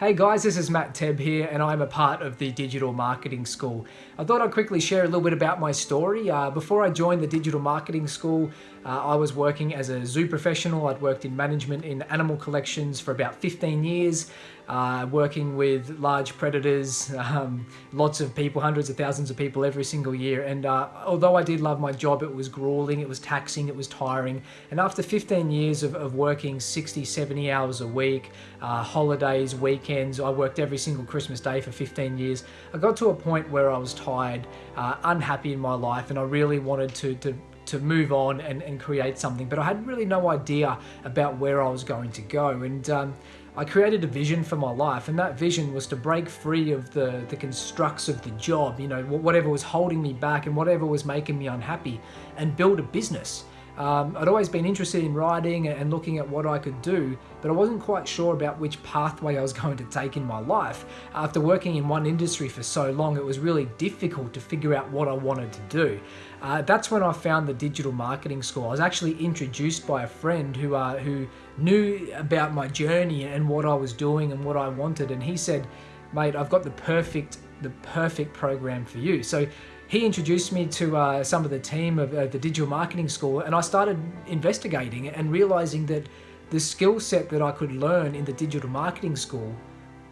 Hey guys, this is Matt Tebb here and I'm a part of the Digital Marketing School. I thought I'd quickly share a little bit about my story. Uh, before I joined the Digital Marketing School, uh, I was working as a zoo professional. I'd worked in management in animal collections for about 15 years, uh, working with large predators, um, lots of people, hundreds of thousands of people every single year. And uh, although I did love my job, it was grueling, it was taxing, it was tiring. And after 15 years of, of working 60, 70 hours a week, uh, holidays, weekends. I worked every single Christmas day for 15 years. I got to a point where I was tired, uh, unhappy in my life, and I really wanted to, to to move on and, and create something, but I had really no idea about where I was going to go. And um, I created a vision for my life, and that vision was to break free of the, the constructs of the job, you know, whatever was holding me back and whatever was making me unhappy, and build a business. Um, I'd always been interested in writing and looking at what I could do, but I wasn't quite sure about which pathway I was going to take in my life. After working in one industry for so long, it was really difficult to figure out what I wanted to do. Uh, that's when I found the digital marketing school. I was actually introduced by a friend who, uh, who knew about my journey and what I was doing and what I wanted, and he said, mate, I've got the perfect, the perfect program for you. So he introduced me to uh, some of the team of uh, the digital marketing school and I started investigating and realizing that the skill set that I could learn in the digital marketing school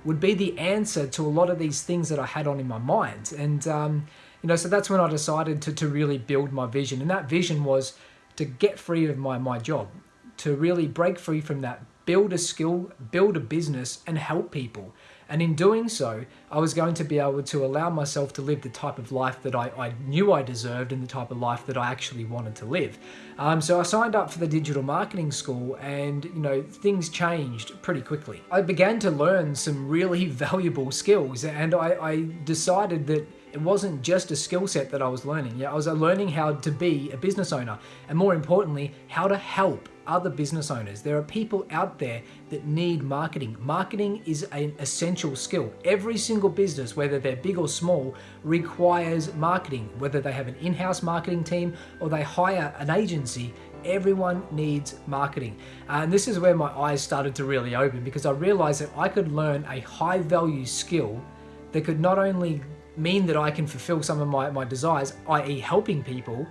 would be the answer to a lot of these things that I had on in my mind. And, um, you know, so that's when I decided to, to really build my vision. And that vision was to get free of my, my job, to really break free from that, build a skill, build a business and help people. And in doing so, I was going to be able to allow myself to live the type of life that I, I knew I deserved and the type of life that I actually wanted to live. Um, so I signed up for the digital marketing school and, you know, things changed pretty quickly. I began to learn some really valuable skills and I, I decided that it wasn't just a skill set that I was learning. Yeah, I was learning how to be a business owner and more importantly, how to help other business owners. There are people out there that need marketing. Marketing is an essential skill. Every single business, whether they're big or small, requires marketing. Whether they have an in-house marketing team or they hire an agency, everyone needs marketing. Uh, and this is where my eyes started to really open because I realized that I could learn a high value skill that could not only mean that I can fulfill some of my, my desires, i.e. helping people,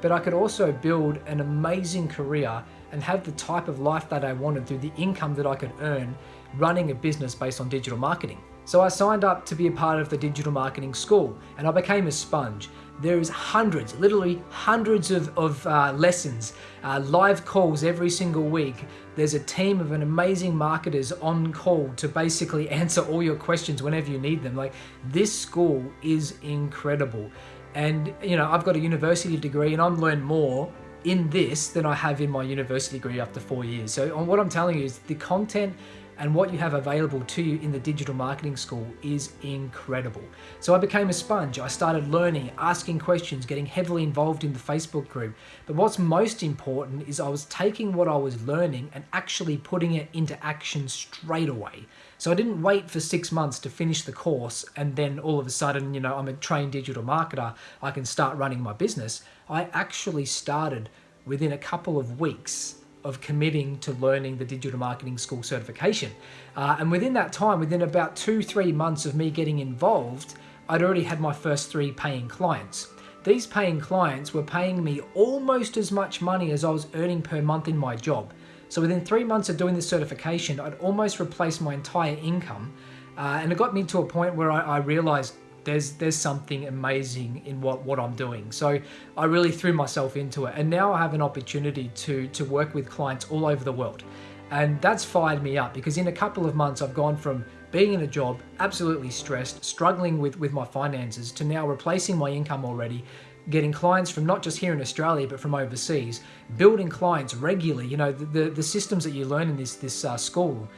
but I could also build an amazing career and have the type of life that I wanted through the income that I could earn running a business based on digital marketing. So I signed up to be a part of the digital marketing school and I became a sponge. There is hundreds, literally hundreds of, of uh, lessons, uh, live calls every single week. There's a team of an amazing marketers on call to basically answer all your questions whenever you need them. Like this school is incredible. And you know, I've got a university degree and I'm learned more in this than I have in my university degree after four years. So what I'm telling you is the content and what you have available to you in the digital marketing school is incredible. So I became a sponge. I started learning, asking questions, getting heavily involved in the Facebook group. But what's most important is I was taking what I was learning and actually putting it into action straight away. So I didn't wait for six months to finish the course and then all of a sudden, you know, I'm a trained digital marketer, I can start running my business. I actually started within a couple of weeks of committing to learning the digital marketing school certification. Uh, and within that time, within about two, three months of me getting involved, I'd already had my first three paying clients. These paying clients were paying me almost as much money as I was earning per month in my job. So within three months of doing this certification, I'd almost replaced my entire income. Uh, and it got me to a point where I, I realized there's there's something amazing in what what I'm doing. So I really threw myself into it, and now I have an opportunity to to work with clients all over the world, and that's fired me up because in a couple of months I've gone from being in a job, absolutely stressed, struggling with with my finances, to now replacing my income already, getting clients from not just here in Australia but from overseas, building clients regularly. You know the the, the systems that you learn in this this uh, school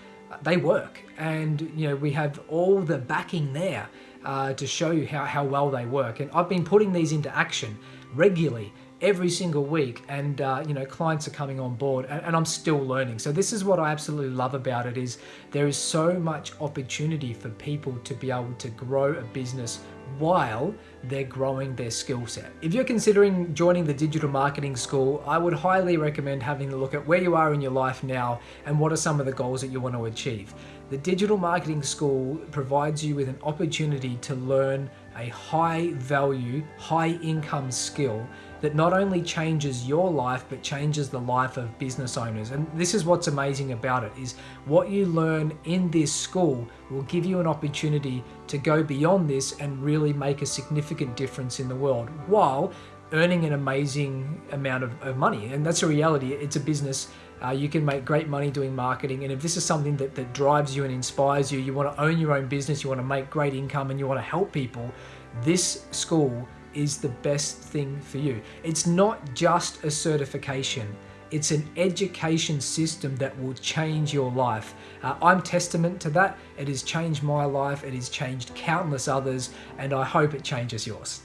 they work and you know we have all the backing there uh, to show you how, how well they work. And I've been putting these into action regularly every single week and uh, you know clients are coming on board and, and, i'm still learning. So this is what i absolutely love about it is there is so much opportunity for people to be able to grow a business while they're growing their skill set. If you're considering joining the digital marketing school i would highly recommend having a look at where you are in your life now and what are some of the goals that you want to achieve. The digital marketing school provides you with an opportunity to learn a high value high income skill that not only changes your life but changes the life of business owners. And this is what's amazing about it is what you learn in this school will give you an opportunity to go beyond this and really make a significant difference in the world while earning an amazing amount of, of money. And that's a reality. It's a business uh, you can make great money doing marketing and if this is something that, that drives you and inspires you you want to own your own business you want to make great income and you want to help people this school is the best thing for you. It's not just a certification. It's an education system that will change your life. Uh, I'm testament to that. It has changed my life. It has changed countless others, and I hope it changes yours.